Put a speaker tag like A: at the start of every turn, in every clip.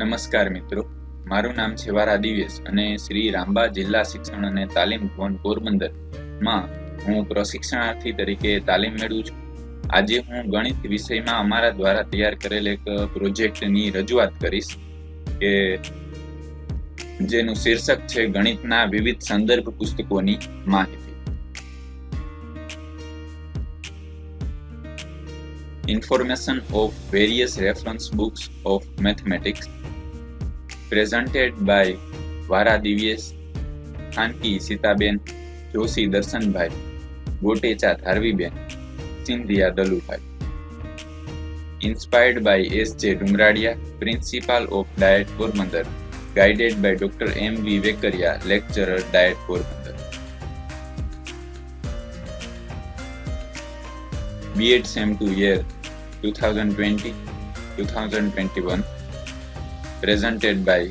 A: નમસ્કાર મિત્રો. મારું નામ છે વારા દિવેશ અને શ્રી રામબા જિલ્લા શિક્ષણ અને તાલીમ ભવન પોરબંદરમાં હું પ્રશિક્ષણાર્થી તરીકે તાલીમ મેળવું છું. આજે હું ગણિત વિષયમાં અમારા દ્વારા તૈયાર કરેલ એક પ્રોજેક્ટની રજૂઆત કરીશ કે જેનું શીર્ષક છે ગણિતના વિવિધ સંદર્ભ પુસ્તકોની માહિતી. Information of various reference books of mathematics presented by વારા Divyesh Khanki Sitaben Joshi Darshanbhai Gotecha Dharviben Sindhiya Dalubhai inspired by S J Dungaradiya principal of DIET Porbandar guided by doctor M V Vekariya lecturer DIET Porbandar B.Ed SEM 2 year 2020-2021 presented by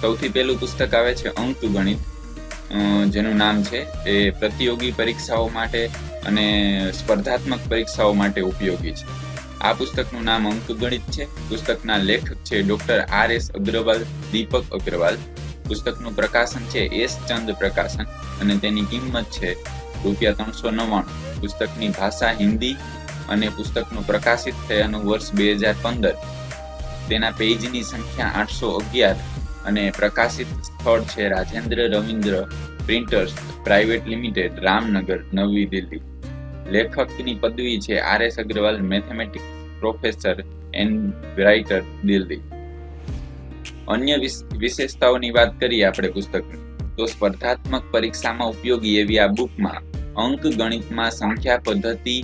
A: સૌથી પહેલું પુસ્તક આવે છે અંકુ ગણિત. જેનું નામ છે એ પ્રતિયોગી પરીક્ષાઓ માટે અને સ્પર્ધાત્મક પરીક્ષાઓ માટે ઉપયોગી છે. આ પુસ્તકનું નામ અંક ગણિત છે. પુસ્તકના લેખક છે doctor R S Agrawal, Deepak Agrawal. પુસ્તકનું પ્રકાશન છે એસ ચંદ પ્રકાશન અને તેની કિંમત છે રૂપિયા ત્રણસો નવ્વાણું. પુસ્તકની ભાષા હિન્દી અને પુસ્તકનું પ્રકાશિત થયાનું વર્ષ બે હજાર પંદર. તેના પેજની સંખ્યા આઠસો અગિયાર અને પ્રકાશિત સ્થળ છે Rajendra Ravindra printers private limited, Ramnagar, નવી દિલ્હી. લેખકની પદવી છે R S Agrawal, mathematics professor and writer Delhi. અન્ય વિશેષતાઓની વાત કરીએ આપણે પુસ્તકની. તો સ્પર્ધાત્મક પરીક્ષામાં ઉપયોગી એવી આ બુકમાં અંક ગણિતમાં સંખ્યા પદ્ધતિ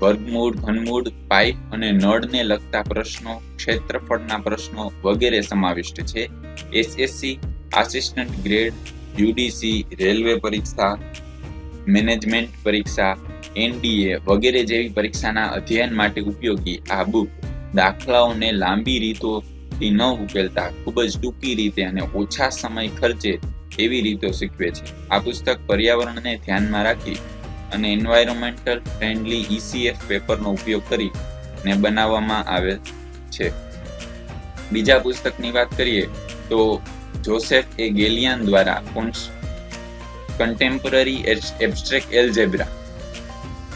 A: વર્ગમૂળ ઘનમૂળ, પાઇપ અને નળને લગતા પ્રશ્નો, ક્ષેત્રફળના પ્રશ્નો વગેરે સમાવિષ્ટ છે. SSC, assistant grade, UDC, railway પરીક્ષા, મેનેજમેન્ટ પરીક્ષા, એનડીએ વગેરે જેવી પરીક્ષાના અધ્યયન માટે ઉપયોગી આ બુક દાખલાઓને લાંબી રીતોથી ન ઉકેલતા, ખૂબ જ ટૂંકી રીતે અને ઓછા સમય ખર્ચે એવી રીતો શીખવે છે. આ પુસ્તક પર્યાવરણને ધ્યાનમાં રાખી અને એન્વાયરમેન્ટલ ફ્રેન્ડલી ઈસીએફ પેપરનો ઉપયોગ કરી ને બનાવવામાં આવે છે. બીજા પુસ્તકની વાત કરીએ તો જોસેફ એ ગેલિયાન દ્વારા કન્ટેમ્પરરી એબ્સ્ટ્રેક્ટ એલ્જેબ્રા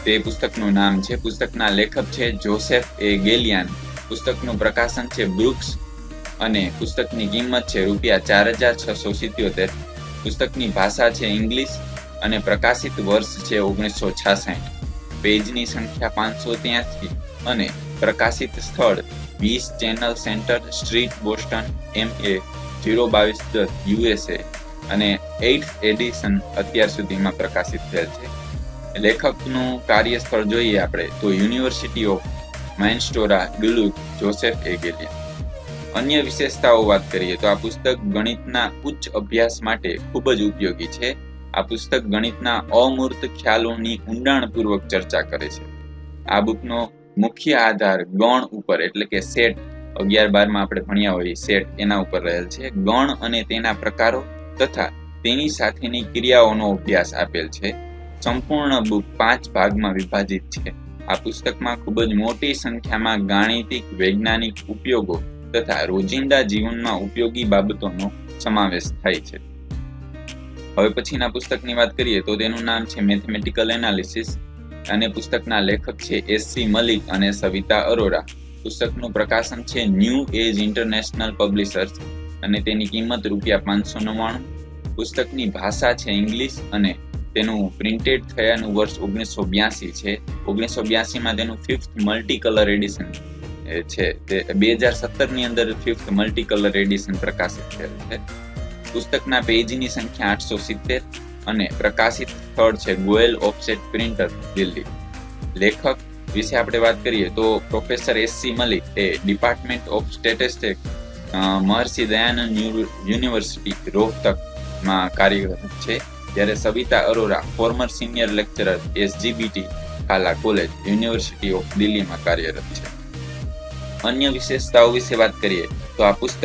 A: તે પુસ્તકનું નામ છે. પુસ્તકના લેખક છે જોસેફ એ ગેલિયાન. પુસ્તકનું પ્રકાશન છે બ્રુક્સ અને પુસ્તકની કિંમત છે રૂપિયા ચાર હજાર છસો સિત્યોતેર. પુસ્તકની ભાષા છે ઇંગ્લિશ અને પ્રકાશિત વર્ષ છે ઓગણીસો છાસઠ. પેજની સંખ્યા પાંચસો ત્યાંસી અને પ્રકાશિત સ્થળ વીસ channel centre street, Boston, M A, zero બાવીસ દસ યુએસએ અને એઇટ એડિશન અત્યાર સુધીમાં પ્રકાશિત થયેલ છે. લેખકનું કાર્યસ્થળ જોઈએ આપણે તો university of Minnesota Duluth Joseph Gallian અન્ય વિશેષતાઓ વાત કરીએ તો આ પુસ્તક ગણિતના ઉચ્ચ અભ્યાસ માટે ખૂબ જ ઉપયોગી છે. આ પુસ્તક ગણિતના અમૂર્ત ખ્યાલોની ઊંડાણપૂર્વક ચર્ચા કરે છે. આ બુકનો મુખ્ય આધાર ગણ ઉપર, એટલે કે સેટ, અગિયાર બારમાં આપણે ભણ્યા હોઈએ સેટ એના ઉપર રહેલ છે. ગણ અને તેના પ્રકારો તથા તેની સાથેની ક્રિયાઓનો અભ્યાસ આપેલ છે. સંપૂર્ણ બુક પાંચ ભાગમાં વિભાજિત છે. આ પુસ્તકમાં ખૂબ જ મોટી સંખ્યામાં ગાણિતિક, વૈજ્ઞાનિક ઉપયોગો તથા રોજિંદા જીવનમાં ઉપયોગી બાબતોનો સમાવેશ થાય છે. હવે પછીના પુસ્તકની વાત કરીએ તો તેનું નામ છે મેથેમેટિકલ એનાલિસિસ અને પુસ્તકના લેખક છે એસ સી મલિક અને સવિતા અરોરા. પુસ્તકનું પ્રકાશન છે ન્યૂ એજ ઇન્ટરનેશનલ પબ્લિશર્સ અને તેની કિંમત રૂપિયા પાંચસો નવ્વાણું. પુસ્તકની ભાષા છે ઇંગ્લિશ અને તેનું પ્રિન્ટેડ થયાનું વર્ષ ઓગણીસો બ્યાસી છે. ઓગણીસો બ્યાસીમાં તેનું ફિફ્થ મલ્ટી કલર એડિશન છે. તે બે હજાર સત્તરની અંદર ફિફ્થ મલ્ટી કલર એડિશન પ્રકાશિત થયેલ છે. પુસ્તકના પેજની સંખ્યા આઠસો સિત્તેર અને પ્રકાશિત સ્થળ છે ગોયલ ઓફસેટ પ્રિન્ટર, દિલ્હી. લેખક વિશે આપણે વાત કરીએ તો professor S C Malik A department of statistic Maharshi Dayanand university રોહતકમાં કાર્યરત છે, જ્યારે Savita Arora, former senior lecturer SGBT Khalsa college, university of દિલ્હીમાં કાર્યરત છે. અન્ય વિશેષતાઓ વિશે વાત કરીએ તો આ પુસ્તક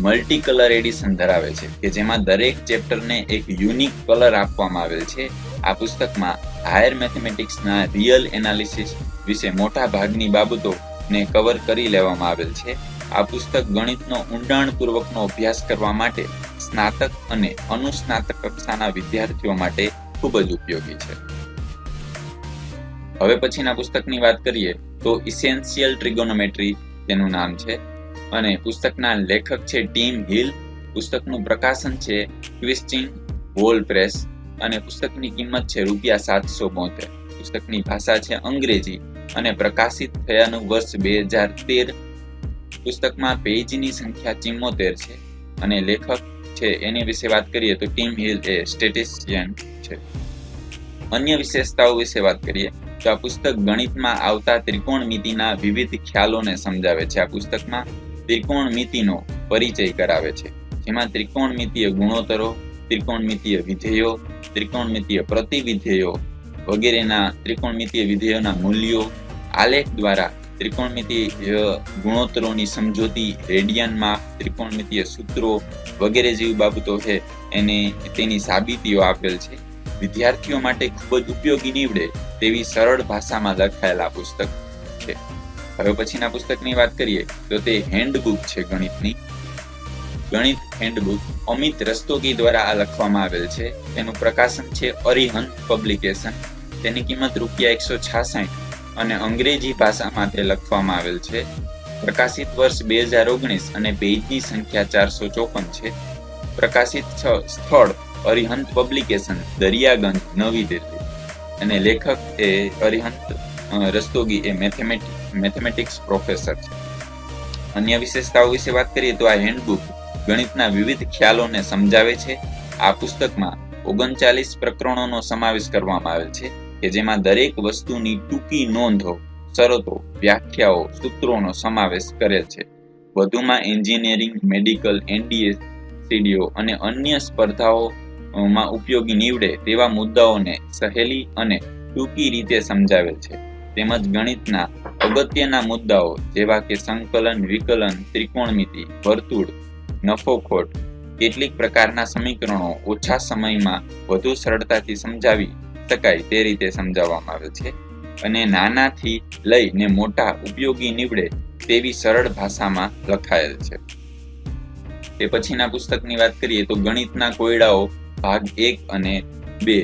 A: મલ્ટી કલર એડિશન ધરાવે છે, કે જેમાં દરેક ચેપ્ટરને એક યુનિક કલર આપવામાં આવેલ છે. આ પુસ્તકમાં હાયર મેથેમેટિક્સના રિયલ એનાલિસિસ વિશે મોટા ભાગની બાબતોને કવર કરી લેવામાં આવેલ છે. આ પુસ્તક ગણિતનો ઊંડાણપૂર્વકનો અભ્યાસ કરવા માટે સ્નાતક અને અનુસ્નાતક કક્ષાના વિદ્યાર્થીઓ માટે ખૂબ જ ઉપયોગી છે. હવે પછીના પુસ્તકની વાત કરીએ તો ઇસેન્શિયલ ટ્રિગોનોમેટ્રી તેનું નામ છે. અને પુસ્તકના લેખક છે ટીમ હિલ. પુસ્તકનું પ્રકાશન છે ક્વિસ્ટિંગ વોલ પ્રેસ અને પુસ્તકની કિંમત છે રૂપિયા સાતસો બોતેર. પુસ્તકની ભાષા છે અંગ્રેજી અને પ્રકાશિત થયાનું વર્ષ બે હજાર તેર. પુસ્તકમાં પેજની સંખ્યા ચિમ્મોતેર છે અને લેખક છે એની વિશે વાત કરીએ તો ટીમ હિલ એ સ્ટેટિસ્ટિયન છે. અન્ય વિશેષતાઓ વિશે વાત કરીએ તો આ પુસ્તક ગણિતમાં આવતા ત્રિકોણમિતિના વિવિધ ખ્યાલોને સમજાવે છે. આ પુસ્તકમાં ત્રિકોણમિતિનો પરિચય કરાવે છે. જેમાં ત્રિકોણમિતિય ગુણોત્તરો ત્રિકોણમિતિય વિધેયો ત્રિકોણમિતિય પ્રતિવિધેયો વગેરેના ત્રિકોણમિતિય વિધેયોના મૂલ્યો આલેખ દ્વારા ત્રિકોણમિતિય ગુણોત્તરોની સમજૂતી રેડિયન માપ ત્રિકોણમિતિય સૂત્રો વગેરે જેવી બાબતો છે એને તેની સાબિતીઓ આપેલ છે. વિદ્યાર્થીઓ માટે ખૂબ જ ઉપયોગી નીવડે તેવી સરળ ભાષામાં લખાયેલા પુસ્તક છે. હવે પછીના પુસ્તકની વાત કરીએ, તો તે હેન્ડબુક છે ગણિતની. ગણિત હેન્ડબુક અમિત રસ્તોગી દ્વારા આ લખવામાં આવેલ છે. તેનું પ્રકાશન છે અરિહંત પબ્લિકેશન તેની કિંમત રૂપિયા એકસો છાસઠ અને અંગ્રેજી ભાષામાં તે લખવામાં આવેલ છે. પ્રકાશિત વર્ષ બે હજાર ઓગણીસ અને પેજની સંખ્યા ચારસો ચોપન છે. પ્રકાશિત સ્થળ અરિહંત પબ્લિકેશન દરિયાગંજ, નવી દિલ્હી. અને લેખક એ અરિહંત રસ્તોગી એ મેથેમેટિક્સ પ્રોફેસર છે અન્ય વિશેષતાઓ વિશે વાત કરીએ તો આ હેન્ડબુક ગણિતના વિવિધ ખ્યાલોને સમજાવે છે. આ પુસ્તકમાં ઓગણચાલીસ પ્રકરણોનો સમાવેશ કરવામાં આવેલ છે કે જેમાં દરેક વસ્તુની ટૂંકી નોંધો, શરતો, વ્યાખ્યાઓ, સૂત્રોનો સમાવેશ કરેલ છે. વધુમાં એન્જિનિયરિંગ, મેડિકલ, એનડીએ, સીડીઓ અને અન્ય સ્પર્ધાઓમાં ઉપયોગી નીવડે તેવા મુદ્દાઓને સહેલી અને ટૂંકી રીતે સમજાવેલ છે. તેમજ ગણિતના અગત્યના મુદ્દાઓ જેવા કે સંકલન, વિકલન, ત્રિકોણમિતિ, વર્તુળ, નફોખોટ, કેટલીક પ્રકારના સમીકરણો ઓછા સમયમાં વધુ સરળતાથી સમજાવી શકાય તે રીતે સમજાવવામાં આવે છે અને નાનાથી લઈને મોટા ઉપયોગી નીવડે તેવી સરળ ભાષામાં લખાયેલ છે. તે પછીના પુસ્તકની વાત કરીએ તો ગણિતના કોયડાઓ ભાગ એક અને બે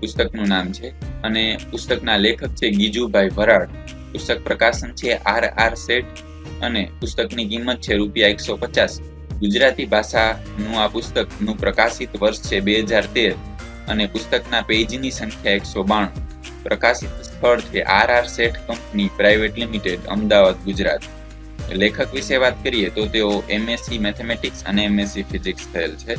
A: પુસ્તકનું નામ છે અને પુસ્તકના લેખક છે ગીજુભાઈ ભરાડ પુસ્તક પ્રકાશન છે આર આર સેટ અને પુસ્તકની કિંમત છે રૂપિયા એકસો પચાસ. ગુજરાતી ભાષાનું આ પુસ્તકનું પ્રકાશિત વર્ષ છે બે હજાર તેર અને પુસ્તકના પેજની સંખ્યા એકસો બાણું. પ્રકાશિત સ્થળ છે R R Sheth company private limited, Ahmedabad, Gujarat. લેખક વિશે વાત કરીએ તો તેઓ એમએસસી મેથેમેટિક્સ અને એમએસસી ફિઝિક્સ થયેલ છે.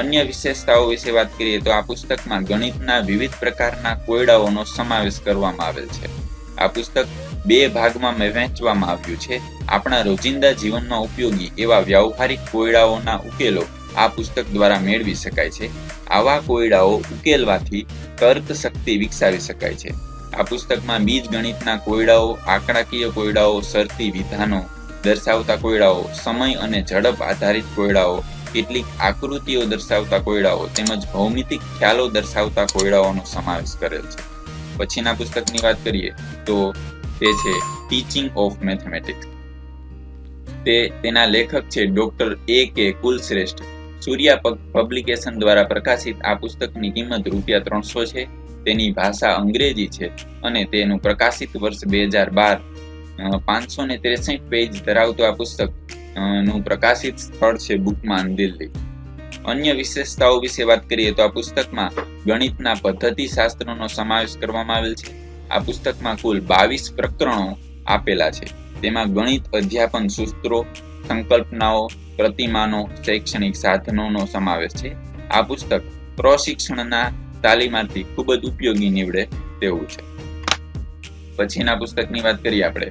A: અન્ય વિશેષતાઓ વિશે વાત કરીએ તો આ પુસ્તકમાં ગણિતના વિવિધ પ્રકારના કોયડાઓનો સમાવેશ કરવામાં આવેલ છે. આ પુસ્તક બે ભાગમાં વહેંચવામાં આવ્યું છે. આપણા રોજિંદા જીવનમાં ઉપયોગી એવા વ્યવહારિક કોયડાઓના ઉકેલો આ પુસ્તક દ્વારા મેળવી શકાય છે. આવા કોયડાઓ ઉકેલવાથી તર્ક શક્તિ વિકસાવી શકાય છે. આ પુસ્તકમાં બીજ ગણિતના કોયડાઓ, આંકડાકીય કોયડાઓ, શરતી વિધાનો દર્શાવતા કોયડાઓ, સમય અને ઝડપ આધારિત કોયડાઓ, કેટલીક આકૃતિઓ દર્શાવતા કોયડાઓ તેમજ ભૌમિતિક ખ્યાલો દર્શાવતા કોયડાઓનો સમાવેશ કરેલ છે. પછીના પુસ્તકની વાત કરીએ તો તે છે ટીચિંગ ઓફ મેથેમેટિક્સ તે તેના લેખક છે ડોક્ટર એ કે કુલશ્રેષ્ઠ. સૂર્યા પબ્લિકેશન દ્વારા પ્રકાશિત આ પુસ્તકની કિંમત રૂપિયા ત્રણસો છે. તેની ભાષા અંગ્રેજી છે અને તેનું પ્રકાશિત વર્ષ બે હજાર બાર. પાંચસો ને ત્રેસઠ પેજ ધરાવતું આ પુસ્તકનું પ્રકાશિત સ્થળ છે બુકમાન દિલ્હી. અન્ય વિશેષતાઓ વિશે વાત કરીએ તો આ પુસ્તકમાં ગણિતના પદ્ધતિ શાસ્ત્રનો સમાવેશ કરવામાં આવેલ છે. આ પુસ્તકમાં કુલ બાવીસ પ્રકરણો આપેલા છે. તેમાં ગણિત, અધ્યાપન, સૂત્રો, સંકલ્પનાઓ, પ્રતિમાનો, શૈક્ષણિક સાધનોનો સમાવેશ છે. આ પુસ્તક પ્રશિક્ષણના તાલીમાર્થી ખૂબ જ ઉપયોગી નીવડે તેવું છે. પછીના પુસ્તકની વાત કરીએ આપણે.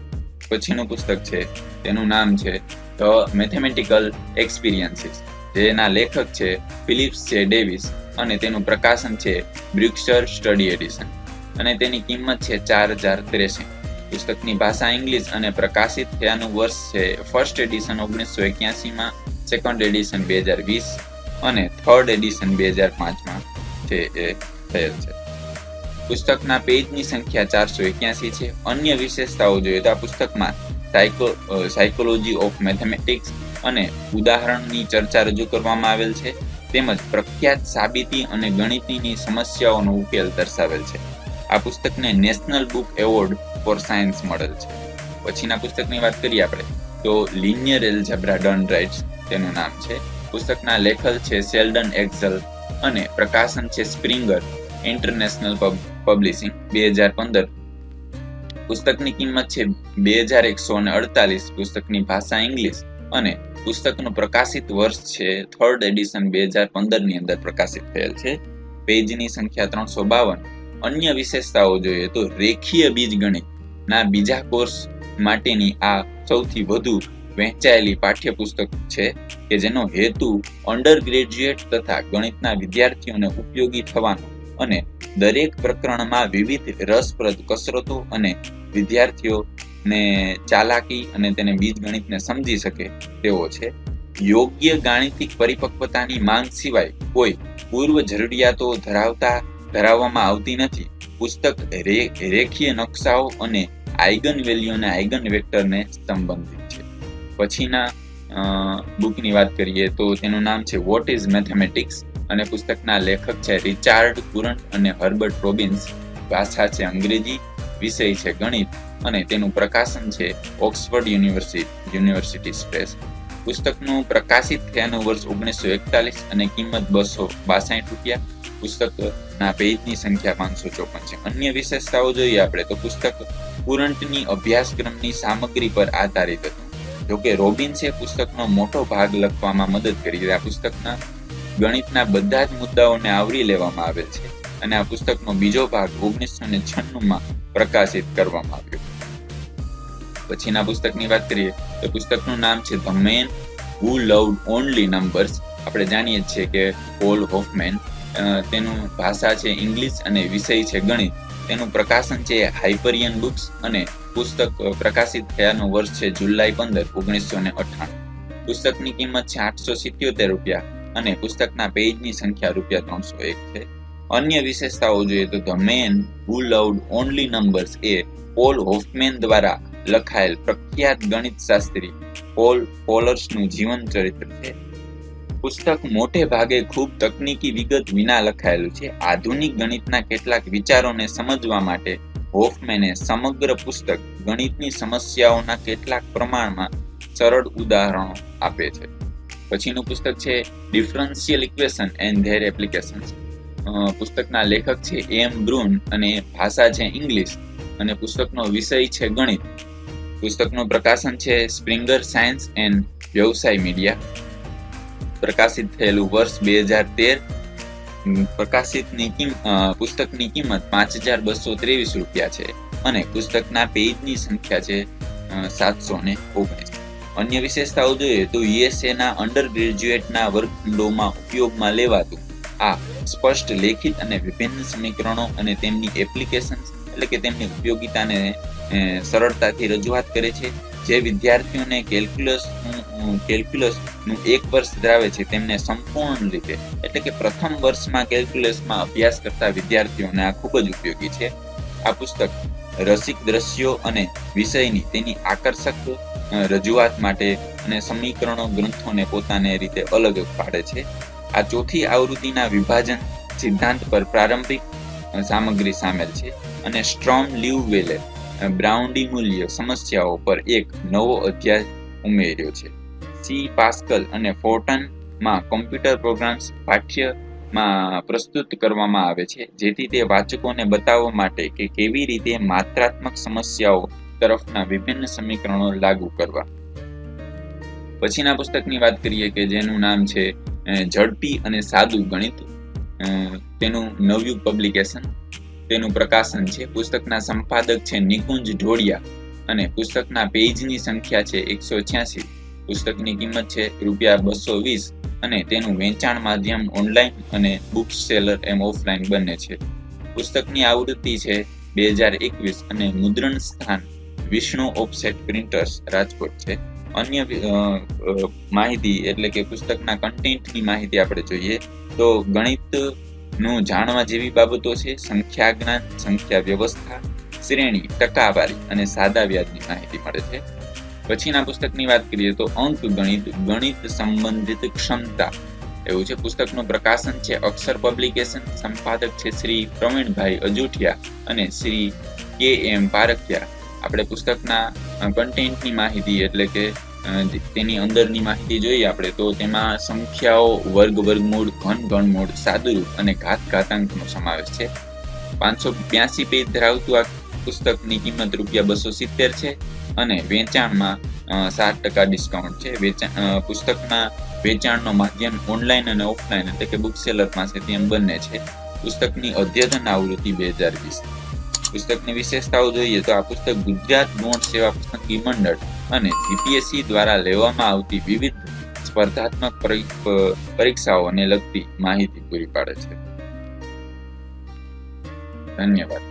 A: પછીનું પુસ્તક છે. તેનું નામ છે ધ મેથેમેટિકલ એક્સપિરિયન્સીસ. જેના લેખક છે ફિલિપ્સ છે ડેવિસ અને તેનું પ્રકાશન છે બ્રિક્સર સ્ટડી એડિશન. અને તેની કિંમત છે ચાર હજાર ત્રેસઠ પુસ્તકની ભાષા ઇંગ્લિશ અને પ્રકાશિત થયાનું વર્ષ છે ફર્સ્ટ એડિશન ઓગણીસો એક્યાસીમાં સેકન્ડ એડિશન બે હજાર વીસ અને થર્ડ એડિશન બે હજાર પાંચમાં છે એ થયેલ છે. પુસ્તકના પેજની સંખ્યા ચારસો એક્યાસી છે. અન્ય વિશેષતાઓ જોઈએ તો આ પુસ્તકમાં સાયકો સાયકોલોજી ઓફ મેથેમેટિક્સ અને ઉદાહરણની ચર્ચા રજૂ કરવામાં આવેલ છે. તેમજ પ્રખ્યાત સાબિતી અને ગણિતની સમસ્યાઓનો ઉકેલ દર્શાવેલ છે. આ પુસ્તકને national book award for science મળેલ છે. પછીના પુસ્તકની વાત કરીએ આપણે, તો લિનિયર જબ્રા ડન રાઇટ્સ તેનું નામ છે. પુસ્તકના લેખક છે સેલ્ડન એક્ઝલ અને પ્રકાશન છે સ્પ્રિંગર ઇન્ટરનેશનલ પબ્લિશિંગ બે હજાર પંદર. પુસ્તકની કિંમત છે બે હજાર એકસો અને અડતાલીસ. પુસ્તકની ભાષા ઇંગ્લિશ અને પુસ્તકનું પ્રકાશિત વર્ષ છે. થર્ડ એડિશન બે હજાર પંદરની અંદર પ્રકાશિત થયેલ છે. પેજની સંખ્યા ત્રણસો બાવન. અન્ય વિશેષતાઓ જોઈએ તો રેખીય બીજગણિત. ના, બીજા કોર્સ માટેની આ સૌથી વધુ વહેંચાયેલી પાઠ્યપુસ્તક છે કે જેનો હેતુ અંડર ગ્રેજ્યુએટ તથા ગણિતના વિદ્યાર્થીઓને ઉપયોગી થવાનો અને દરેક પ્રકરણમાં વિવિધ રસપ્રદ કસરતો અને વિદ્યાર્થીઓને ચાલાકી અને તેને બીજગણિતને સમજી શકે તેવો છે. યોગ્ય ગાણિતિક પરિપક્વતાની માંગ સિવાય કોઈ પૂર્વ જરૂરિયાતો ધરાવતા, ધરાવવામાં આવતી નથી. પુસ્તક રેખીય નકશાઓ અને આઇગન વેલ્યુ અને આઇગન વેક્ટરને સંબંધિત છે. પછીના બુકની વાત કરીએ તો તેનું નામ છે વોટ ઇઝ મેથેમેટિક્સ અને પુસ્તકના લેખક છે રિચાર્ડ કુરન્ટ અને હર્બર્ટ રોબિન્સ. ભાષા છે અંગ્રેજી, વિષય છે ગણિત. અને તેનું પ્રકાશન છે ઓક્સફર્ડ યુનિવર્સિટી યુનિવર્સિટી પ્રેસ પુસ્તકનું પ્રકાશિત થયાનું વર્ષ ઓગણીસો એકતાલીસ અને કિંમત બસો બાસાઠ રૂપિયા. પુસ્તકના પેજની સંખ્યા પાંચસો ચોપન છે. અન્ય વિશેષતાઓ જોઈએ આપણે તો પુસ્તક કુરંટની અભ્યાસક્રમની સામગ્રી પર આધારિત હતું. જોકે રોબિન્સે પુસ્તકનો મોટો ભાગ લખવામાં મદદ કરી આ પુસ્તકના ગણિતના બધા જ મુદ્દાઓને આવરી લેવામાં આવેલ છે અને આ પુસ્તકનો બીજો ભાગ ઓગણીસો ને છન્નુંમાં પ્રકાશિત કરવામાં આવ્યો. પછીના પુસ્તકની વાત કરીએ, તો પુસ્તકનું નામ છે the man who loved only numbers આપણે જાણીએ છીએ કે પોલ હોફમેન તેનું ભાષા છે ઇંગ્લિશ અને વિષય છે ગણિત. તેનું પ્રકાશન છે હાઇપરિયન બુક્સ અને પુસ્તક પ્રકાશિત થયાનું વર્ષ છે જુલાઈ પંદર, ઓગણીસો ને અઠાણું પુસ્તકની કિંમત છે આઠસો સિત્યોતેર રૂપિયા અને પુસ્તકના પેજની સંખ્યા રૂપિયા ત્રણસો એક છે. અન્ય વિશેષતાઓ જોઈએ તો the man who loved only numbers A Paul Hoffman દ્વારા લખાયેલ પ્રખ્યાત ગણિત શાસ્ત્રી પોલ પોલર્સનું જીવન ચરિત્ર છે. પુસ્તક મોટે ભાગે ખૂબ તકનીકી વિગત વિના લખાયેલું છે. આધુનિક ગણિતના કેટલાક વિચારોને સમજવા માટે હોફમેને સમગ્ર પુસ્તક ગણિતની સમસ્યાઓના કેટલાક પ્રમાણમાં સરળ ઉદાહરણો આપે છે. પછીનું પુસ્તક છે differential equation and their applications. પુસ્તકના લેખક છે એમ બ્રુન અને ભાષા છે ઇંગ્લિશ. અને પુસ્તકનો વિષય છે ગણિત. પુસ્તકનું પ્રકાશન છે સ્પ્રિંગર સાયન્સ એન્ડ વ્યવસાય મીડિયા. પ્રકાશિત થયેલું વર્ષ બે હજાર તેર. પ્રકાશિતની પુસ્તકની કિંમત પાંચ હજાર બસો ત્રેવીસ રૂપિયા છે અને પુસ્તકના પેજની સંખ્યા છે સાતસો ને ઓગણીસ. અન્ય વિશેષતાઓ જોઈએ તો યુએસએ ના અંડર ગ્રેજ્યુએટના વર્ગખંડોમાં ઉપયોગમાં લેવાતું આ સ્પષ્ટ લેખિત અને વિભિન્ન સમીકરણો અને તેમની એપ્લિકેશન એટલે કે તેમની ઉપયોગિતાને સરળતાથી રજૂઆત કરે છે. જે વિદ્યાર્થીઓને કેલ્ક્યુલસ કેલ્ક્યુલસનું એક વર્ષ ધરાવે છે, તેમને સંપૂર્ણ રીતે, એટલે કે પ્રથમ વર્ષમાં કેલ્ક્યુલસમાં અભ્યાસ કરતા વિદ્યાર્થીઓને આ ખૂબ જ ઉપયોગી છે. આ પુસ્તક રસિક દ્રશ્યો અને વિષયની તેની આકર્ષક રજૂઆત માટે અને સમીકરણો ગ્રંથોને પોતાને રીતે અલગ પાડે છે. આ ચોથી આવૃત્તિના વિભાજન સિદ્ધાંત પર પ્રારંભિક સામગ્રી સામેલ છે અને સ્ટ્રોમ લીવ વેલે બ્રાઉન્ડી મૂલ્ય સમસ્યાઓ પર એક નવો અધ્યાય ઉમેર્યો છે. સી પાસ્કલ અને ફોર્ટનમાં કોમ્પ્યુટર પ્રોગ્રામ્સ પાઠ્યમાં પ્રસ્તુત કરવામાં આવે છે, જેથી તે વાચકોને બતાવવા માટે કે કેવી રીતે માત્રાત્મક સમસ્યાઓ તરફના વિભિન્ન સમીકરણો લાગુ કરવા. પછીના પુસ્તકની વાત કરીએ કે જેનું નામ છે ઝડપી અને સાદું ગણિત તેનું નવ્યું પબ્લિકેશન તેનું પ્રકાશન છે. પુસ્તકના સંપાદક છે નિકુંજ ઢોળિયા અને પુસ્તકના પેજની સંખ્યા છે એકસો છ્યાસી. પુસ્તકની કિંમત છે રૂપિયા બસો વીસ અને તેનું વેચાણ માધ્યમ ઓનલાઈન અને બુક સેલર એમ ઓફલાઈન બંને છે. પુસ્તકની આવૃત્તિ છે બે હજાર એકવીસ અને મુદ્રણ સ્થાન વિષ્ણુ ઓફસેટ પ્રિન્ટર્સ રાજકોટ છે. અન્ય માહિતી એટલે કે પુસ્તકના કન્ટેન્ટની માહિતી આપણે જોઈએ તો ગણિતનું જાણવા જેવી બાબતો છે સંખ્યા જ્ઞાન સંખ્યા વ્યવસ્થા, શ્રેણી, ટકાવારી અને સાદા વ્યાજની માહિતી મળે છે. પછીના પુસ્તકની વાત કરીએ તો અંક ગણિત ગણિત સંબંધિત ક્ષમતા. એવું છે, પુસ્તકનું પ્રકાશન છે, અક્ષર પબ્લિકેશન સંપાદક છે શ્રી પ્રવીણભાઈ અજુઠિયા અને શ્રી કે એમ પારખિયા. આપણે પુસ્તકના કન્ટેન્ટની માહિતી એટલે કે તેની અંદરની માહિતી જોઈએ આપણે, તો તેમાં સંખ્યાઓ, વર્ગ, વર્ગમૂળ, ઘન, ઘનમૂળ, સાદુરૂપ અને ઘાત ઘાતાંકનો સમાવેશ છે. પાંચસો બ્યાસી પેજ ધરાવતું આ પુસ્તકની કિંમત રૂપિયા બસો સિત્તેર છે અને વેચાણમાં સાત ટકા ડિસ્કાઉન્ટ છે. વેચાણ પુસ્તકના વેચાણનો માધ્યમ ઓનલાઈન અને ઓફલાઈન એટલે કે બુક સેલર પાસેથી એમ બંને છે. પુસ્તકની અદ્યતન આવૃત્તિ બે હજાર વીસ. પુસ્તકની વિશેષતાઓ જોઈએ તો આ પુસ્તક ગુજરાત ગૌણ સેવા પસંદગી મંડળ અને જીપીએસસી દ્વારા લેવામાં આવતી વિવિધ સ્પર્ધાત્મક પરીક્ષાઓને લગતી માહિતી પૂરી પાડે છે. ધન્યવાદ.